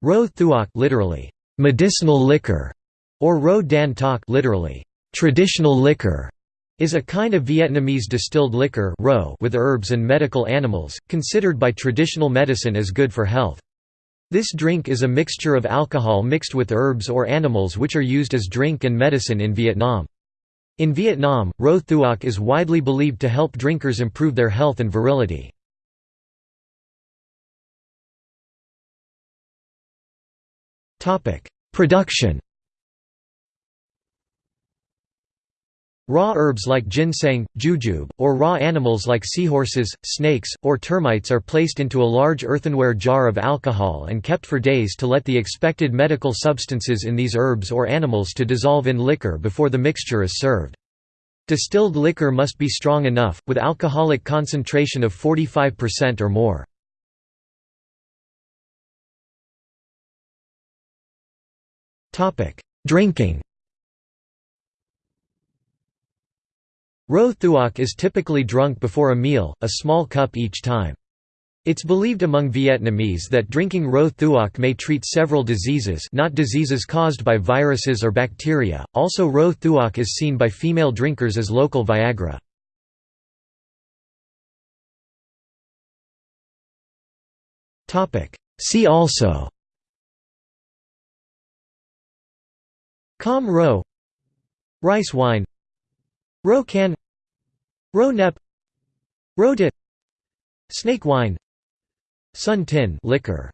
Ro thuoc literally, medicinal liquor, or Ro dan toc literally, traditional liquor, is a kind of Vietnamese distilled liquor with herbs and medical animals, considered by traditional medicine as good for health. This drink is a mixture of alcohol mixed with herbs or animals which are used as drink and medicine in Vietnam. In Vietnam, Ro thuoc is widely believed to help drinkers improve their health and virility. Production Raw herbs like ginseng, jujube, or raw animals like seahorses, snakes, or termites are placed into a large earthenware jar of alcohol and kept for days to let the expected medical substances in these herbs or animals to dissolve in liquor before the mixture is served. Distilled liquor must be strong enough, with alcoholic concentration of 45% or more. Drinking Ro thuoc is typically drunk before a meal, a small cup each time. It's believed among Vietnamese that drinking ro thuoc may treat several diseases not diseases caused by viruses or bacteria, also ro thuoc is seen by female drinkers as local Viagra. See also Com ro. Rice wine. Ro can. Ro nep. Ro Snake wine. Sun tin. Liquor